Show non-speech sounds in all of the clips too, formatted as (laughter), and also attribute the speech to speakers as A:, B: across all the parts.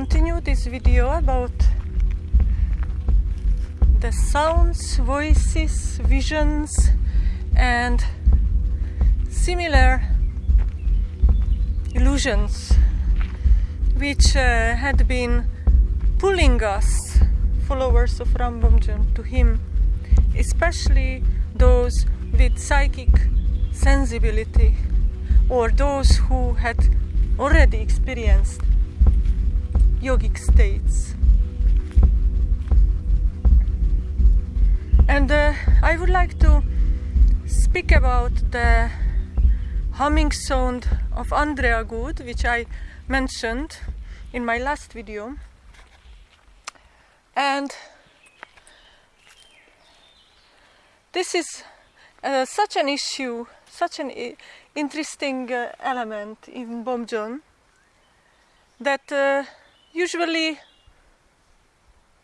A: continue this video about the sounds, voices, visions and similar illusions which uh, had been pulling us, followers of Ram Bomjon, to him, especially those with psychic sensibility or those who had already experienced yogic states. And uh, I would like to speak about the humming sound of Andrea Good, which I mentioned in my last video. And this is uh, such an issue, such an interesting uh, element in Bomjon that uh, usually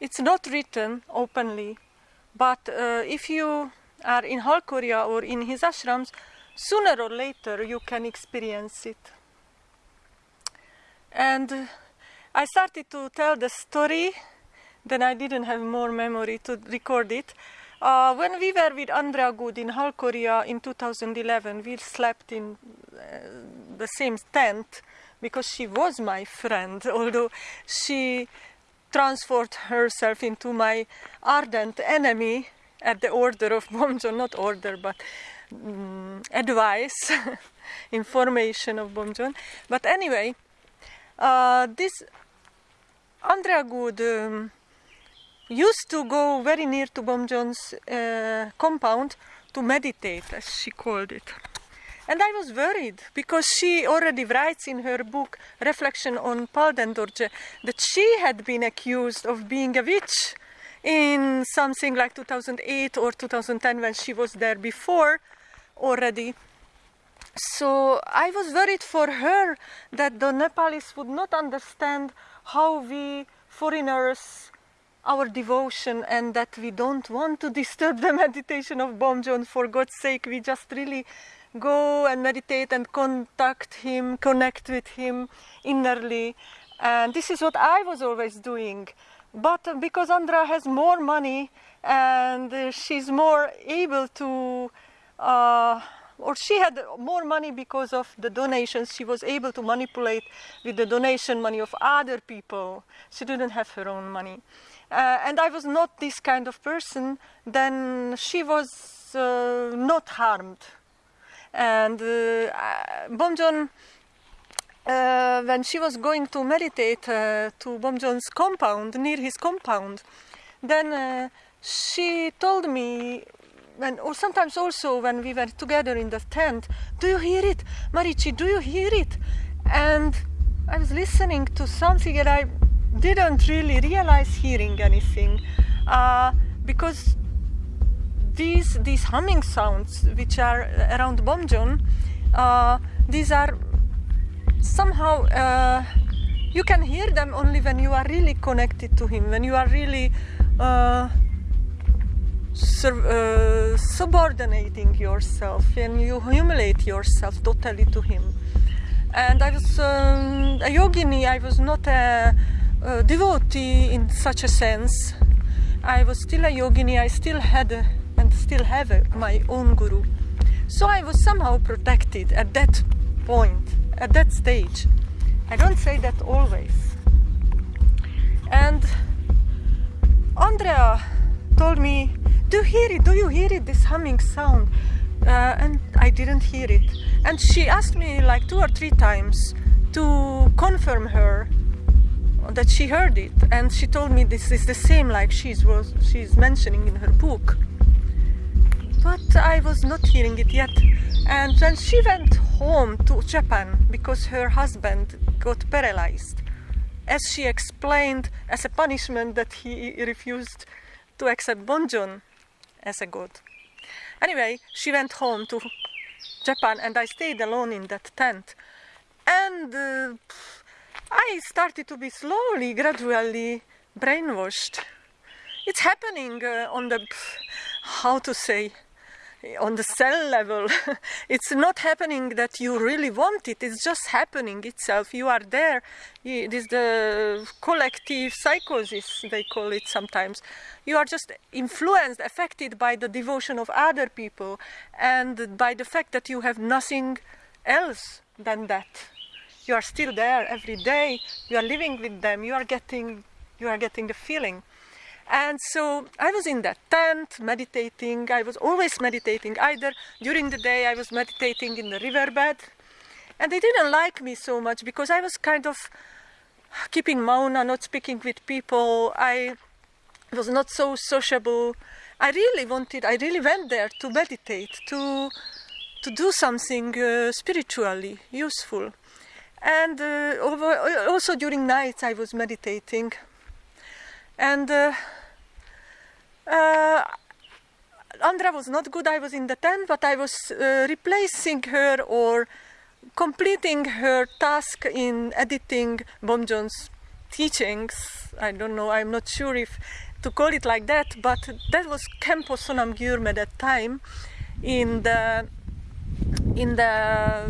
A: it's not written openly, but uh, if you are in Halkoria or in his ashrams, sooner or later you can experience it. And I started to tell the story, then I didn't have more memory to record it. Uh, when we were with Andrea Good in Halkoria in 2011, we slept in uh, the same tent because she was my friend, (laughs) although she transformed herself into my ardent enemy at the order of (laughs) Bomjon, not order, but um, advice, (laughs) information of Bomjon. But anyway, uh, this Andrea Good um, used to go very near to Bomjon's uh, compound to meditate, as she called it. And I was worried because she already writes in her book Reflection on Palden Dorje that she had been accused of being a witch in something like 2008 or 2010 when she was there before already. So I was worried for her that the Nepalese would not understand how we foreigners our devotion and that we don't want to disturb the (laughs) meditation of Bomjon for God's sake we just really go and meditate and contact him, connect with him innerly. And this is what I was always doing. But because Andra has more money and she's more able to, uh, or she had more money because of the donations, she was able to manipulate with the donation money of other people. She didn't have her own money. Uh, and I was not this kind of person, then she was uh, not harmed and uh, Bomjon, uh, when she was going to meditate uh, to Bomjon's compound, near his compound, then uh, she told me, when, or sometimes also when we were together in the tent, do you hear it? Marichi, do you hear it? And I was listening to something and I didn't really realize hearing anything uh, because these these humming sounds which are around Bomjon, uh, these are somehow uh, you can hear them only when you are really connected to him, when you are really uh, uh subordinating yourself and you humiliate yourself totally to him. And I was um, a yogini, I was not a, a devotee in such a sense. I was still a yogini, I still had a, and still have a, my own guru. So I was somehow protected at that point, at that stage. I don't say that always. And Andrea told me, do you hear it? Do you hear it? This humming sound. Uh, and I didn't hear it. And she asked me like two or three times to confirm her that she heard it. And she told me this is the same like she's was she's mentioning in her book but I was not hearing it yet. And then she went home to Japan because her husband got paralyzed. As she explained, as a punishment that he refused to accept Bomjon as a god. Anyway, she went home to Japan and I stayed alone in that tent. And uh, I started to be slowly, gradually brainwashed. It's happening uh, on the, how to say, on the cell level. (laughs) it's not happening that you really want it, it's just happening itself. You are there. It is the collective psychosis, they call it sometimes. You are just influenced, affected by the devotion of other people and by the fact that you have nothing else than that. You are still there every day, you are living with them, you are getting, you are getting the feeling. And so I was in that tent meditating. I was always meditating. Either during the day I was meditating in the riverbed. And they didn't like me so much because I was kind of keeping mauna, not speaking with people. I was not so sociable. I really wanted, I really went there to meditate, to, to do something uh, spiritually useful. And uh, also during nights I was meditating. And uh, uh, Andra was not good. I was in the tent, but I was uh, replacing her or completing her task in editing Bomjon's teachings. I don't know, I'm not sure if to call it like that, but that was Sonam Gyurme that time in the in the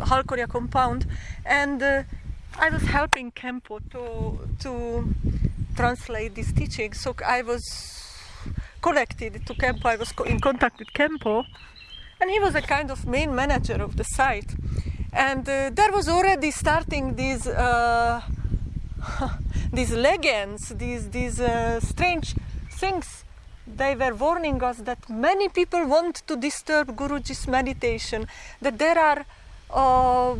A: Halkoria compound and uh, I was helping Khenpo to to translate these teachings so I was connected to Khenpo. I was in contact with Khenpo, and he was a kind of main manager of the site. And uh, there was already starting these uh, (laughs) these legends, these these uh, strange things. They were warning us that many people want to disturb Guruji's meditation. That there are uh,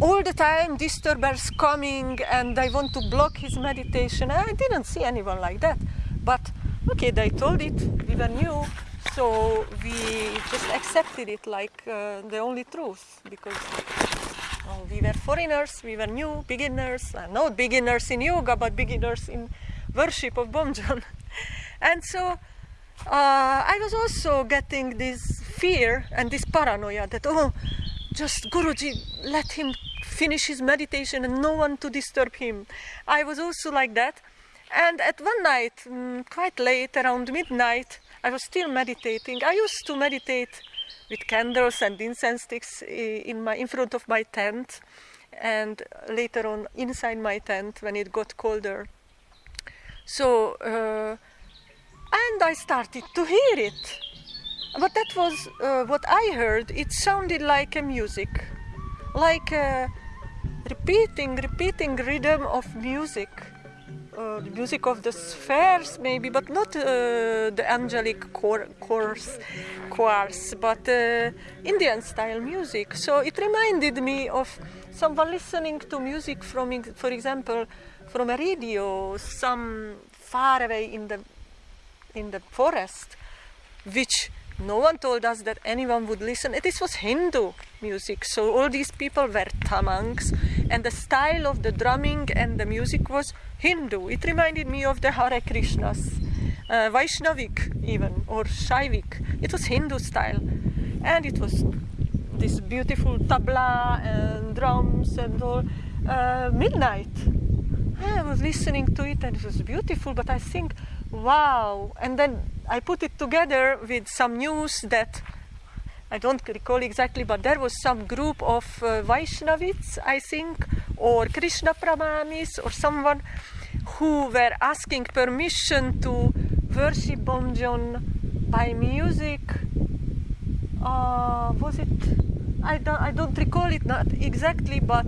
A: all the time disturbers coming and they want to block his meditation. I didn't see anyone like that, but okay, they told it, we were new, so we just accepted it like uh, the only truth because well, we were foreigners, we were new, beginners, uh, not beginners in yoga, but beginners in worship of Bomjon. (laughs) and so uh, I was also getting this fear and this paranoia that, oh, just Guruji, let him finish his meditation and no one to disturb him. I was also like that. And at one night, mm, quite late, around midnight, I was still meditating. I used to meditate with candles and incense sticks in, my, in front of my tent and later on inside my tent when it got colder. So, uh, and I started to hear it. But that was uh, what I heard. It sounded like a music, like a repeating, repeating rhythm of music uh, music of the spheres maybe but not uh, the angelic chorus choirs but uh, indian style music so it reminded me of someone listening to music from for example from a radio some far away in the in the forest which no one told us that anyone would listen. This was Hindu music, so all these people were tamangs, and the style of the drumming and the music was Hindu. It reminded me of the Hare Krishnas, uh, Vaishnavik even, or Shaivik. It was Hindu style, and it was this beautiful tabla and drums and all. Uh, midnight. I was listening to it and it was beautiful, but I think, wow. And then I put it together with some news that I don't recall exactly, but there was some group of uh, I think, or Krishna Pramanis, or someone who were asking permission to worship Bomjon by music. Uh, was it? I don't, I don't recall it not exactly, but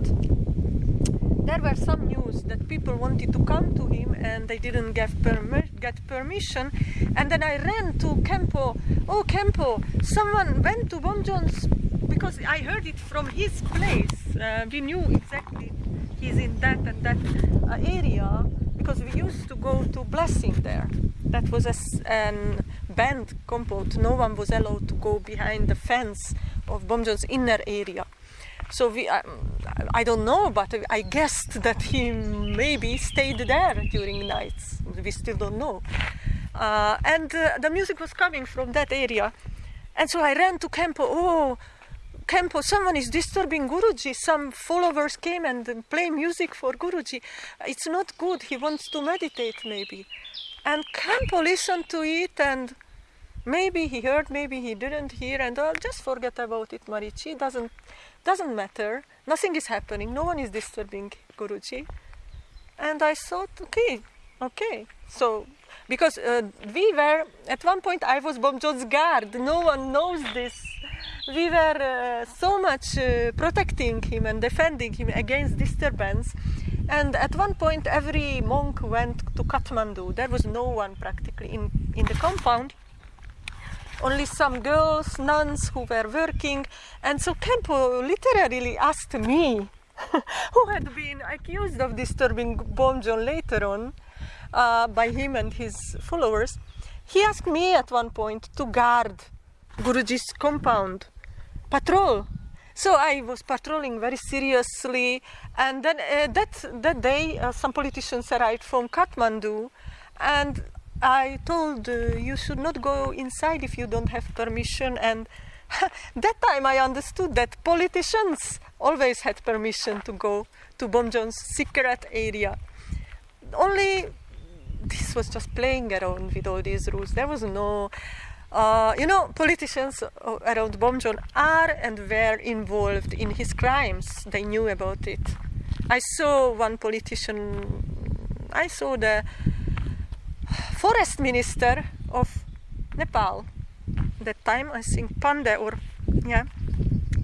A: there were some that people wanted to come to him and they didn't get, permi get permission. And then I ran to Khenpo. Oh, Khenpo, someone went to Bomjon's because I heard it from his place. Uh, we knew exactly he's in that and that uh, area because we used to go to Blessing there. That was a an band compound. No one was allowed to go behind the fence of Bomjon's inner area. So we, um, I don't know, but I guessed that he maybe stayed there during nights. We still don't know. Uh, and uh, the music was coming from that area. And so I ran to Khenpo. Oh, Khenpo, someone is disturbing Guruji. Some followers came and play music for Guruji. It's not good. He wants to meditate maybe. And Khenpo listened to it and maybe he heard, maybe he didn't hear, and I'll just forget about it, Marici. Doesn't doesn't matter. Nothing is happening. No one is disturbing Guruji. And I thought, okay, okay. So because uh, we were at one point I was Bomjon's guard. No one knows this. We were uh, so much uh, protecting him and defending him against disturbance. And at one point, every monk went to Kathmandu. There was no one practically in, in the compound only some girls, nuns who were working. And so Khenpo literally asked me, (laughs) who had been accused of disturbing Bomjon later on uh, by him and his followers, he asked me at one point to guard Guruji's compound, patrol. So I was patrolling very seriously, and then uh, that that day uh, some politicians arrived from Kathmandu, and I told uh, you should not go inside if you don't have permission and (laughs) that time I understood that politicians always had permission to go to Bomjon's secret area. Only this was just playing around with all these rules. There was no, uh, you know, politicians around Bomjon are and were involved in his crimes. They knew about it. I saw one politician, I saw the forest minister of Nepal that time I think Pande or yeah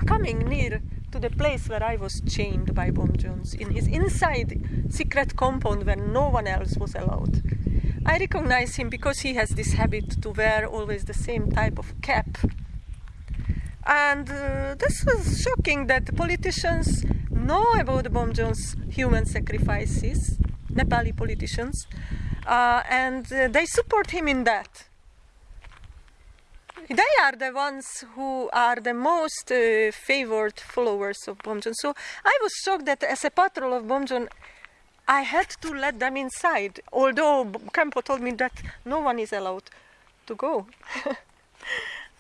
A: coming near to the place where I was chained by Bomjons in his inside secret compound where no one else was allowed. I recognize him because he has this habit to wear always the same type of cap. And uh, this was shocking that politicians know about Bomjon's human sacrifices, Nepali politicians, uh, and uh, they support him in that. They are the ones who are the most uh, favored followers of Bomjon. So I was shocked that as a patrol of Bomjon, I had to let them inside, although Khenpo told me that no one is allowed to go. (laughs) it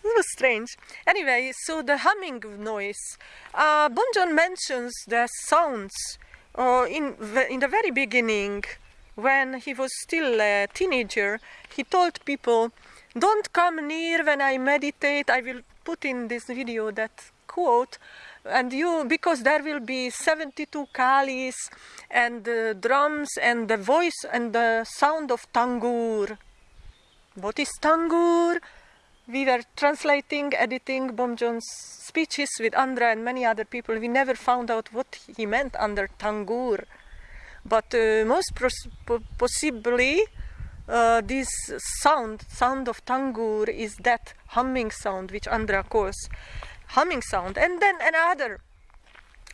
A: was strange. Anyway, so the humming noise. Uh, mentions the sounds uh, in, in the very beginning when he was still a teenager, he told people, don't come near when I meditate. I will put in this video that quote and you because there will be 72 kalis and uh, drums and the voice and the sound of tangur. What is tangur? We were translating editing bomjon's speeches with andra and many other people. We never found out what he meant under tangur but uh, most possibly uh, this sound, sound of tangur is that humming sound which Andra calls humming sound. And then another,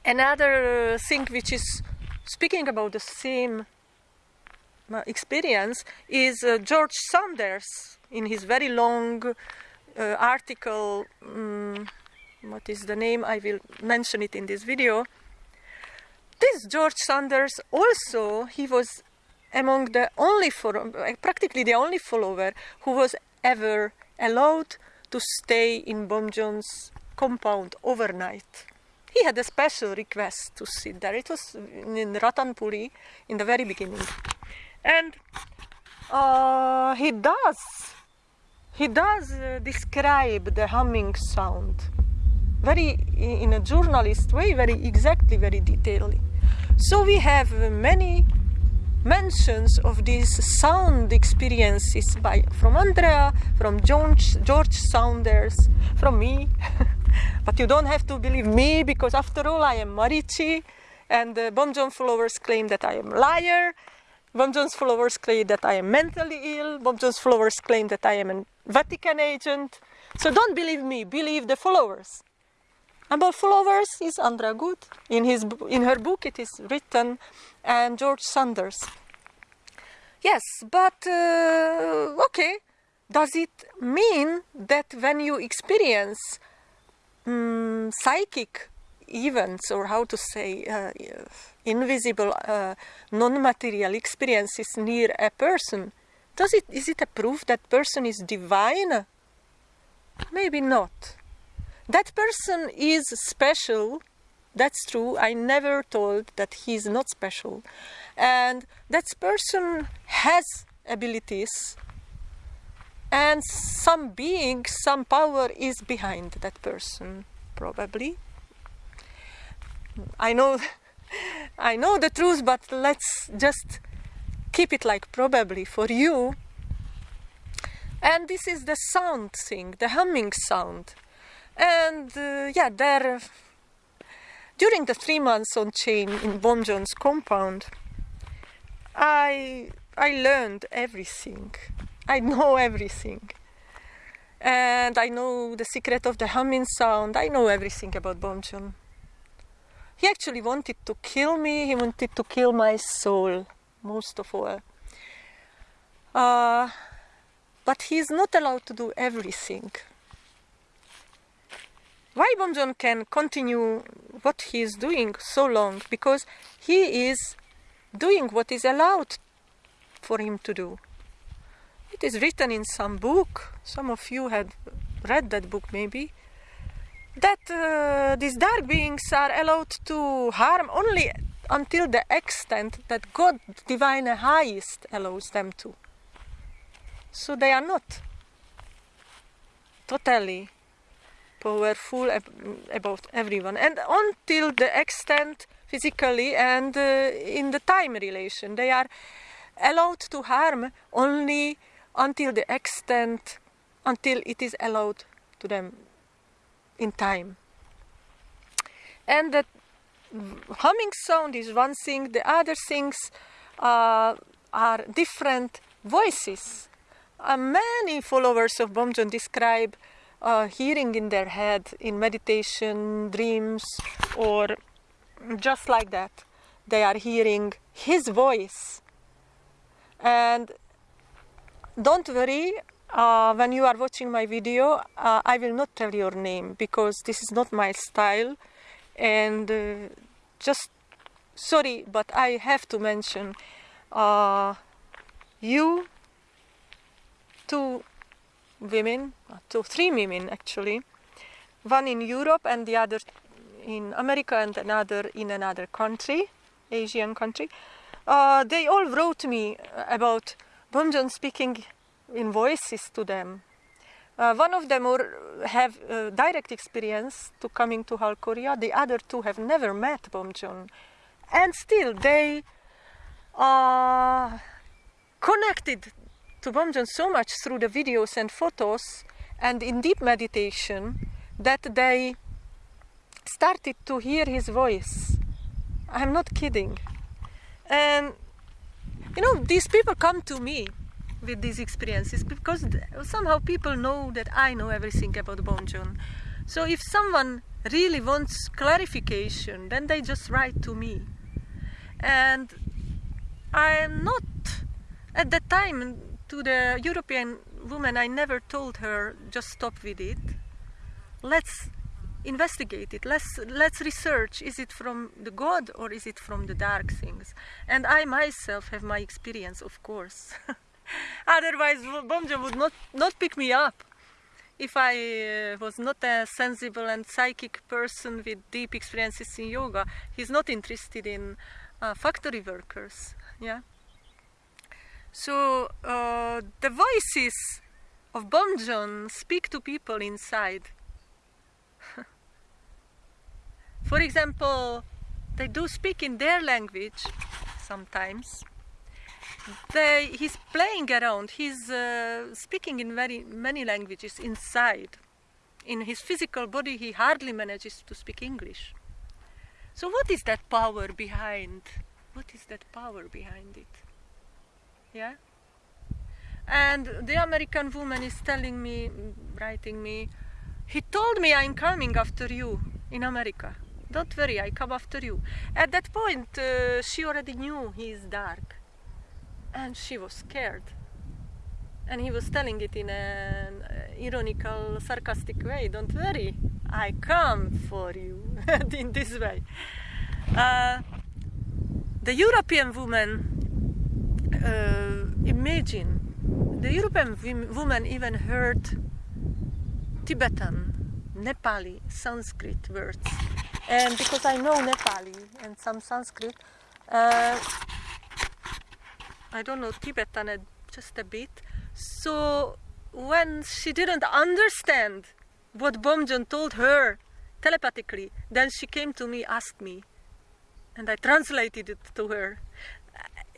A: another thing which is speaking about the same uh, experience is uh, George Saunders in his very long uh, article, um, what is the name, I will mention it in this video, this George Saunders also, he was among the only, practically the only follower who was ever allowed to stay in Bomjon's compound overnight. He had a special request to sit there. It was in Ratanpuri in the very beginning. And uh, he does, he does uh, describe the humming sound very in a journalist way, very exactly, very detailedly. So we have many mentions of these sound experiences by from Andrea, from George, George Saunders, from me. (laughs) but you don't have to believe me because after all I am Marici and uh, the Bomjon followers claim that I am a liar. Bomjon's followers claim that I am mentally ill. Bomjon's followers claim that I am a Vatican agent. So don't believe me, believe the followers. About followers is Andra Good. In, his, in her book it is written, and George Saunders. Yes, but uh, okay, does it mean that when you experience um, psychic events, or how to say, uh, invisible, uh, non-material experiences near a person, does it, is it a proof that person is divine? Maybe not that person is special that's true i never told that he's not special and that person has abilities and some being, some power is behind that person, probably. I know, (laughs) I know the truth, but let's just keep it like probably for you. And this is the sound thing, the humming sound. And uh, yeah, there, during the three months on chain in Bomjon's compound, I I learned everything. I know everything. And I know the secret of the humming sound. I know everything about Bomjon. He actually wanted to kill me. He wanted to kill my soul, most of all. Uh, but he's not allowed to do everything. Why Bomjon can continue what he is doing so long? Because he is doing what is allowed for him to do. It is written in some book, some of you had read that book maybe, that uh, these dark beings are allowed to harm only until the extent that God, divine highest, allows them to. So they are not totally powerful ab about everyone, and until the extent physically and uh, in the time relation, they are allowed to harm only until the extent until it is allowed to them in time. And that humming sound is one thing, the other things uh, are different voices. Uh, many followers of Bomjon describe uh, hearing in their head in meditation, dreams, or just like that. They are hearing his voice. And don't worry, uh, when you are watching my video, uh, I will not tell your name because this is not my style. And uh, just sorry, but I have to mention uh, you, two women, uh, two, three women actually, one in Europe and the other in America and another in another country, Asian country. Uh, they all wrote me about Bomjon speaking in voices to them. Uh, one of them have uh, direct experience to coming to Halkoria. The other two have never met Bomjon, and still they are connected to so much through the videos and photos and in deep meditation that they started to hear his voice. I'm not kidding. And you know, these people come to me with these experiences because somehow people know that I know everything about Bomjon. So if someone really wants clarification, then they just write to me. And I am not, at that time, to the European woman, I never told her, just stop with it. Let's investigate it. Let's, let's research, is it from the God or is it from the dark things? And I myself have my experience, of course. (laughs) Otherwise, Bomjon would not, not pick me up. If I uh, was not a sensible and psychic person with deep experiences in yoga, he's not interested in uh, factory workers. Yeah. So uh, the voices of Bomjon speak to people inside. (laughs) For example, they do speak in their language sometimes they, he's playing around, he's uh, speaking in very many languages inside. In his physical body, he hardly manages to speak English. So what is that power behind? What is that power behind it? Yeah? And the American woman is telling me, writing me, he told me I'm coming after you in America. Don't worry, I come after you. At that point, uh, she already knew he is dark and she was scared. And he was telling it in an ironical, sarcastic way. Don't worry, I come for you (laughs) in this way. Uh, the European woman, uh, imagine, the European woman even heard Tibetan, Nepali, Sanskrit words. And because I know Nepali and some Sanskrit, uh, I don't know Tibetan just a bit. So when she didn't understand what Bomjon told her telepathically, then she came to me, asked me, and I translated it to her.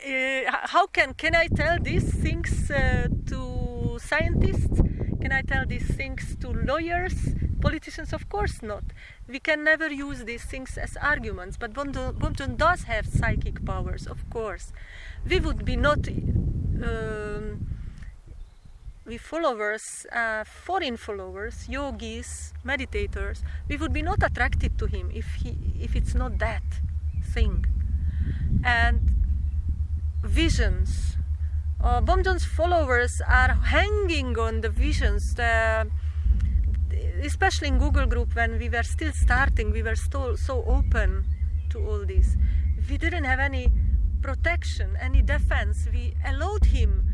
A: Uh, how can can I tell these things uh, to scientists? Can I tell these things to lawyers, politicians? Of course not. We can never use these things as arguments. But Bomjon does have psychic powers, of course. We would be not. Um, we followers, uh, foreign followers, yogis, meditators, we would be not attracted to him if he, if it's not that thing. And visions. Uh, followers are hanging on the visions. The, especially in Google group when we were still starting, we were still so open to all this. We didn't have any protection, any defense. We allowed him